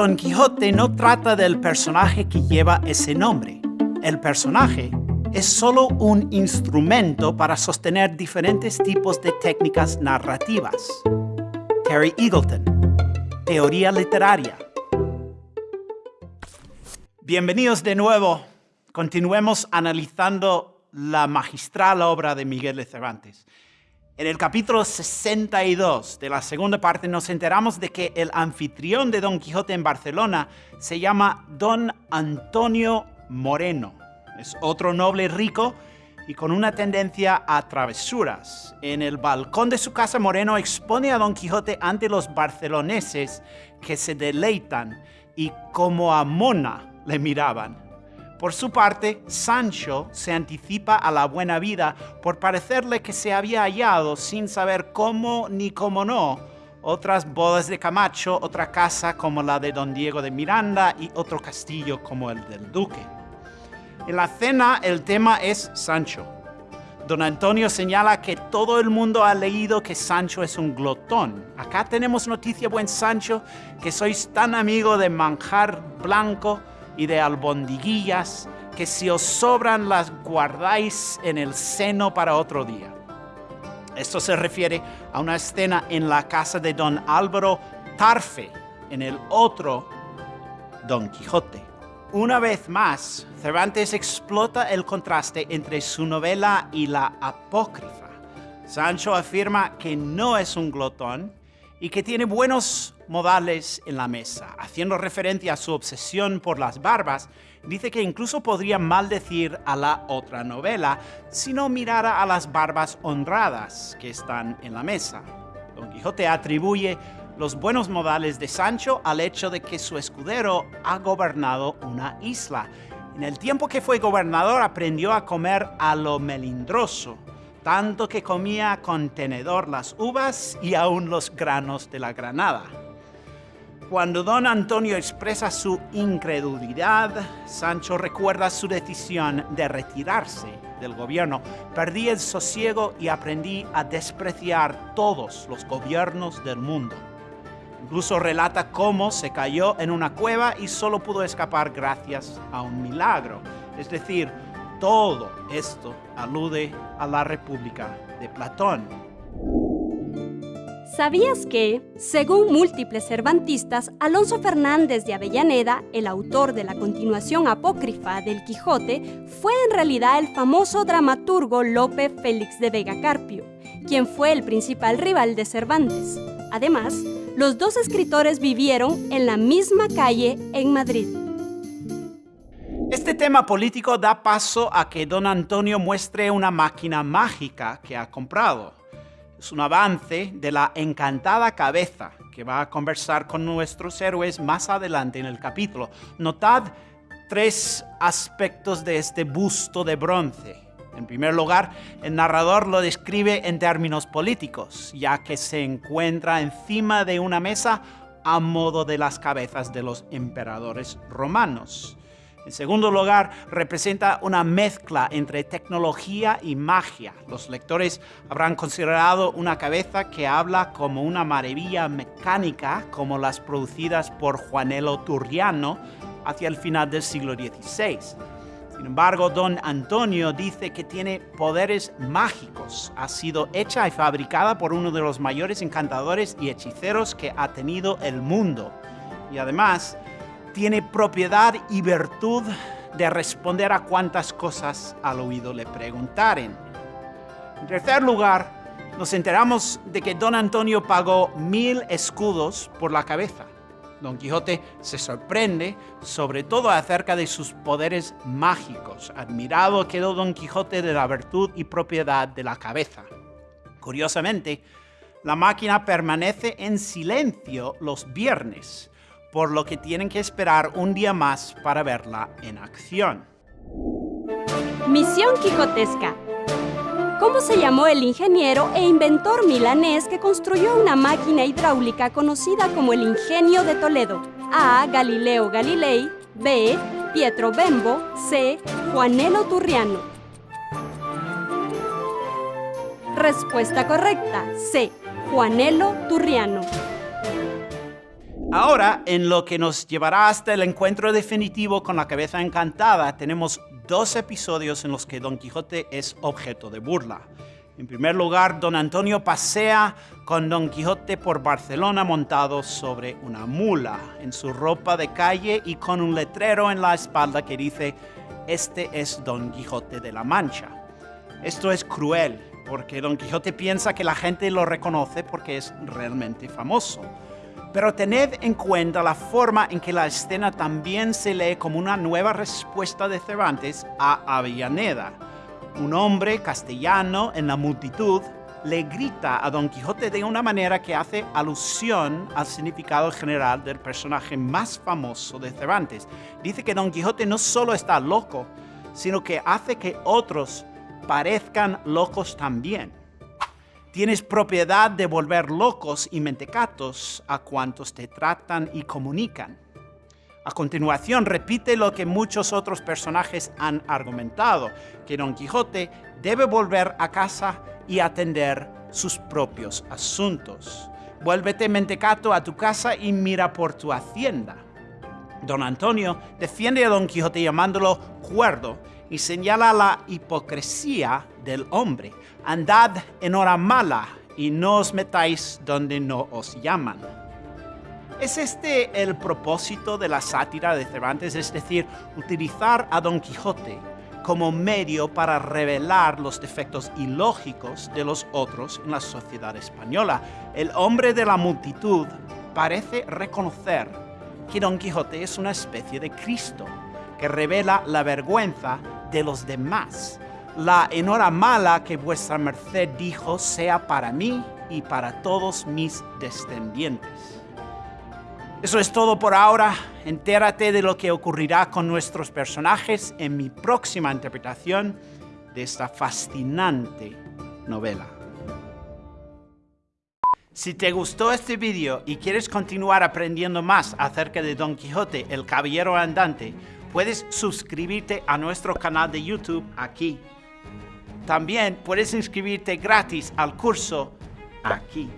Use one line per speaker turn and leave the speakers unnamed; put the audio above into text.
Don Quijote no trata del personaje que lleva ese nombre. El personaje es solo un instrumento para sostener diferentes tipos de técnicas narrativas. Terry Eagleton, Teoría Literaria. Bienvenidos de nuevo. Continuemos analizando la magistral obra de Miguel de Cervantes. En el capítulo 62 de la segunda parte nos enteramos de que el anfitrión de Don Quijote en Barcelona se llama Don Antonio Moreno. Es otro noble rico y con una tendencia a travesuras. En el balcón de su casa Moreno expone a Don Quijote ante los barceloneses que se deleitan y como a mona le miraban. Por su parte, Sancho se anticipa a la buena vida por parecerle que se había hallado sin saber cómo ni cómo no otras bodas de Camacho, otra casa como la de don Diego de Miranda y otro castillo como el del duque. En la cena el tema es Sancho. Don Antonio señala que todo el mundo ha leído que Sancho es un glotón. Acá tenemos noticia, buen Sancho, que sois tan amigo de manjar blanco y de albondiguillas que si os sobran las guardáis en el seno para otro día. Esto se refiere a una escena en la casa de don Álvaro Tarfe, en el otro Don Quijote. Una vez más, Cervantes explota el contraste entre su novela y la apócrifa. Sancho afirma que no es un glotón y que tiene buenos modales en la mesa. Haciendo referencia a su obsesión por las barbas, dice que incluso podría maldecir a la otra novela si no mirara a las barbas honradas que están en la mesa. Don Quijote atribuye los buenos modales de Sancho al hecho de que su escudero ha gobernado una isla. En el tiempo que fue gobernador aprendió a comer a lo melindroso, tanto que comía con tenedor las uvas y aún los granos de la granada. Cuando don Antonio expresa su incredulidad, Sancho recuerda su decisión de retirarse del gobierno. Perdí el sosiego y aprendí a despreciar todos los gobiernos del mundo. Incluso relata cómo se cayó en una cueva y solo pudo escapar gracias a un milagro. Es decir, todo esto alude a la República de Platón.
¿Sabías que, según múltiples cervantistas, Alonso Fernández de Avellaneda, el autor de la continuación apócrifa del Quijote, fue en realidad el famoso dramaturgo Lope Félix de Vega Carpio, quien fue el principal rival de Cervantes? Además, los dos escritores vivieron en la misma calle en Madrid.
Este tema político da paso a que don Antonio muestre una máquina mágica que ha comprado es un avance de la encantada cabeza que va a conversar con nuestros héroes más adelante en el capítulo. Notad tres aspectos de este busto de bronce. En primer lugar, el narrador lo describe en términos políticos, ya que se encuentra encima de una mesa a modo de las cabezas de los emperadores romanos. En segundo lugar, representa una mezcla entre tecnología y magia. Los lectores habrán considerado una cabeza que habla como una maravilla mecánica, como las producidas por Juanelo Turriano hacia el final del siglo XVI. Sin embargo, don Antonio dice que tiene poderes mágicos. Ha sido hecha y fabricada por uno de los mayores encantadores y hechiceros que ha tenido el mundo. Y además, tiene propiedad y virtud de responder a cuantas cosas al oído le preguntaren. En tercer lugar, nos enteramos de que don Antonio pagó mil escudos por la cabeza. Don Quijote se sorprende, sobre todo acerca de sus poderes mágicos. Admirado quedó Don Quijote de la virtud y propiedad de la cabeza. Curiosamente, la máquina permanece en silencio los viernes, por lo que tienen que esperar un día más para verla en acción.
Misión Quijotesca. ¿Cómo se llamó el ingeniero e inventor milanés que construyó una máquina hidráulica conocida como el Ingenio de Toledo? A. Galileo Galilei. B. Pietro Bembo. C. Juanelo Turriano. Respuesta correcta. C. Juanelo Turriano.
Ahora, en lo que nos llevará hasta el encuentro definitivo con la cabeza encantada, tenemos dos episodios en los que Don Quijote es objeto de burla. En primer lugar, Don Antonio pasea con Don Quijote por Barcelona montado sobre una mula, en su ropa de calle y con un letrero en la espalda que dice, este es Don Quijote de la Mancha. Esto es cruel, porque Don Quijote piensa que la gente lo reconoce porque es realmente famoso. Pero tened en cuenta la forma en que la escena también se lee como una nueva respuesta de Cervantes a Avellaneda. Un hombre castellano en la multitud le grita a Don Quijote de una manera que hace alusión al significado general del personaje más famoso de Cervantes. Dice que Don Quijote no solo está loco, sino que hace que otros parezcan locos también. Tienes propiedad de volver locos y mentecatos a cuantos te tratan y comunican. A continuación, repite lo que muchos otros personajes han argumentado, que Don Quijote debe volver a casa y atender sus propios asuntos. Vuélvete mentecato a tu casa y mira por tu hacienda. Don Antonio defiende a Don Quijote llamándolo cuerdo y señala la hipocresía del hombre. Andad en hora mala y no os metáis donde no os llaman. ¿Es este el propósito de la sátira de Cervantes? Es decir, utilizar a Don Quijote como medio para revelar los defectos ilógicos de los otros en la sociedad española. El hombre de la multitud parece reconocer que Don Quijote es una especie de Cristo que revela la vergüenza de los demás. La mala que vuestra merced dijo sea para mí y para todos mis descendientes. Eso es todo por ahora. Entérate de lo que ocurrirá con nuestros personajes en mi próxima interpretación de esta fascinante novela. Si te gustó este video y quieres continuar aprendiendo más acerca de Don Quijote, el Caballero Andante, puedes suscribirte a nuestro canal de YouTube aquí. También puedes inscribirte gratis al curso aquí.